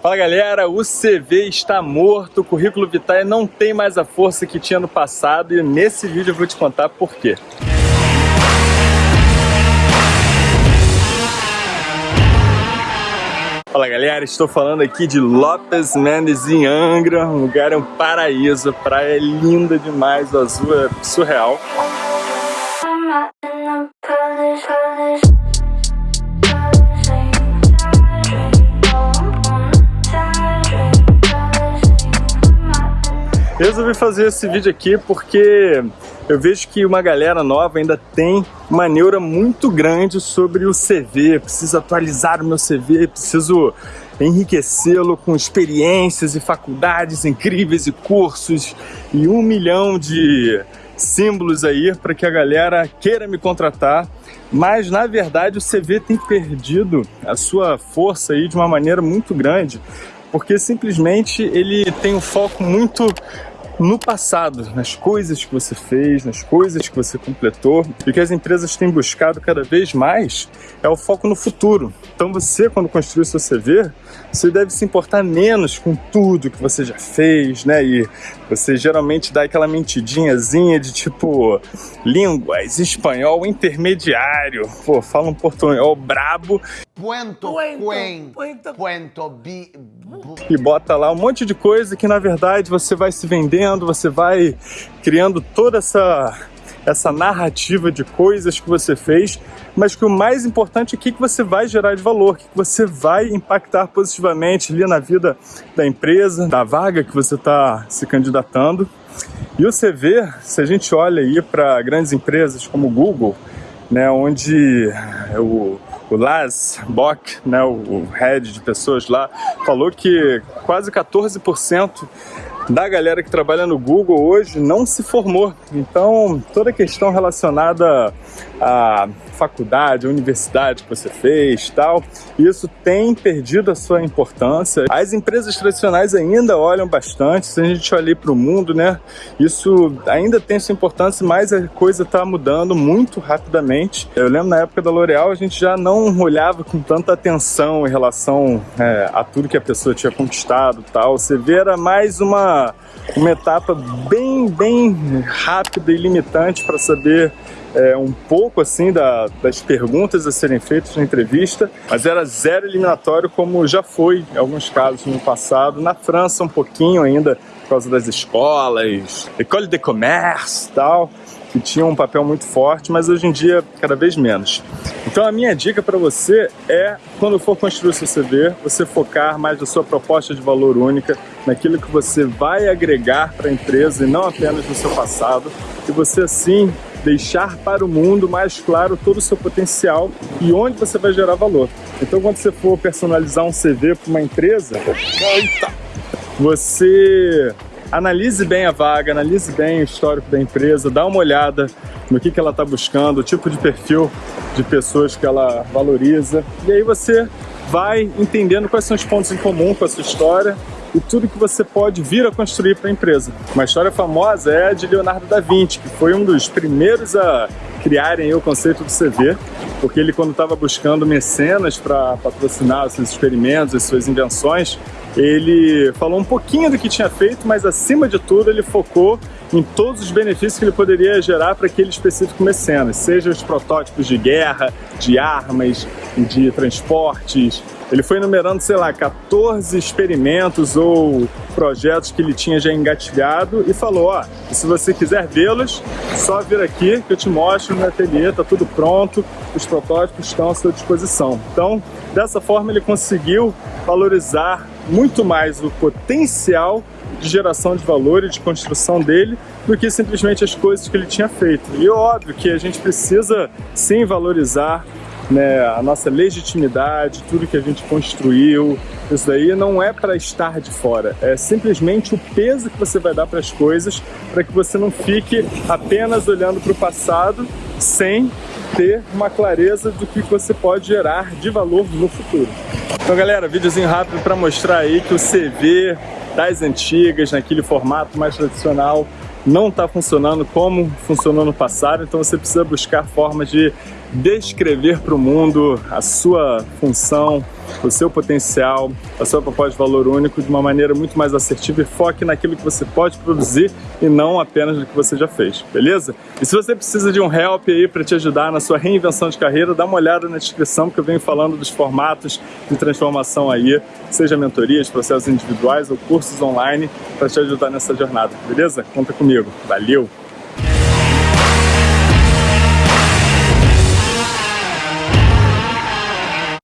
Fala galera, o CV está morto, o currículo Vitae não tem mais a força que tinha no passado e nesse vídeo eu vou te contar por quê. Fala galera, estou falando aqui de Lopes Mendes em Angra, um lugar é um paraíso, a praia é linda demais, o azul é surreal. Resolvi fazer esse vídeo aqui porque eu vejo que uma galera nova ainda tem uma neura muito grande sobre o CV, preciso atualizar o meu CV, preciso enriquecê-lo com experiências e faculdades incríveis e cursos e um milhão de símbolos aí para que a galera queira me contratar, mas na verdade o CV tem perdido a sua força aí de uma maneira muito grande, porque simplesmente ele tem um foco muito no passado, nas coisas que você fez, nas coisas que você completou. E que as empresas têm buscado cada vez mais é o foco no futuro. Então você, quando construir seu CV, você deve se importar menos com tudo que você já fez, né? E você geralmente dá aquela mentidinhazinha de tipo línguas, espanhol intermediário, pô, fala um portunhol brabo. Puento, puento, puento, puento, bi, e bota lá um monte de coisa que na verdade você vai se vendendo, você vai criando toda essa essa narrativa de coisas que você fez, mas que o mais importante é o que você vai gerar de valor, o que você vai impactar positivamente ali na vida da empresa, da vaga que você está se candidatando. E o CV, se a gente olha aí para grandes empresas como o Google, né, onde o, o Lars Bock, né, o head de pessoas lá, falou que quase 14% da galera que trabalha no Google hoje não se formou. Então, toda a questão relacionada a faculdade, a universidade que você fez tal, isso tem perdido a sua importância. As empresas tradicionais ainda olham bastante, se a gente olhar para o mundo, né, isso ainda tem sua importância, mas a coisa está mudando muito rapidamente. Eu lembro na época da L'Oréal, a gente já não olhava com tanta atenção em relação é, a tudo que a pessoa tinha conquistado tal. Você vê era mais uma, uma etapa bem, bem rápida e limitante para saber é, um pouco assim da, das perguntas a serem feitas na entrevista, mas era zero eliminatório como já foi em alguns casos no passado. Na França um pouquinho ainda por causa das escolas, école de commerce e tal, que tinham um papel muito forte, mas hoje em dia cada vez menos. Então a minha dica para você é, quando for construir seu CV, você focar mais na sua proposta de valor única, naquilo que você vai agregar para a empresa e não apenas no seu passado, e você assim deixar para o mundo mais claro todo o seu potencial e onde você vai gerar valor. Então quando você for personalizar um CV para uma empresa, você analise bem a vaga, analise bem o histórico da empresa, dá uma olhada no que, que ela está buscando, o tipo de perfil de pessoas que ela valoriza, e aí você vai entendendo quais são os pontos em comum com a sua história e tudo que você pode vir a construir para a empresa. Uma história famosa é a de Leonardo da Vinci, que foi um dos primeiros a criarem o conceito do CV, porque ele quando estava buscando mecenas para patrocinar os seus experimentos, as suas invenções, ele falou um pouquinho do que tinha feito, mas acima de tudo ele focou em todos os benefícios que ele poderia gerar para aquele específico mecenas, seja os protótipos de guerra, de armas, de transportes. Ele foi enumerando, sei lá, 14 experimentos ou projetos que ele tinha já engatilhado e falou, ó, se você quiser vê-los, só vir aqui que eu te mostro no ateliê, tá tudo pronto, os protótipos estão à sua disposição. Então, dessa forma ele conseguiu valorizar muito mais o potencial de geração de valor e de construção dele do que simplesmente as coisas que ele tinha feito. E óbvio que a gente precisa sim valorizar né, a nossa legitimidade, tudo que a gente construiu, isso daí não é para estar de fora, é simplesmente o peso que você vai dar para as coisas para que você não fique apenas olhando para o passado sem ter uma clareza do que você pode gerar de valor no futuro. Então galera, videozinho rápido para mostrar aí que o CV das antigas, naquele formato mais tradicional, não está funcionando como funcionou no passado, então você precisa buscar formas de descrever para o mundo a sua função, o seu potencial, a sua proposta de valor único de uma maneira muito mais assertiva e foque naquilo que você pode produzir e não apenas no que você já fez, beleza? E se você precisa de um help aí para te ajudar na sua reinvenção de carreira, dá uma olhada na descrição que eu venho falando dos formatos de transformação aí, seja mentorias, processos individuais ou cursos online para te ajudar nessa jornada, beleza? Conta comigo. Valeu!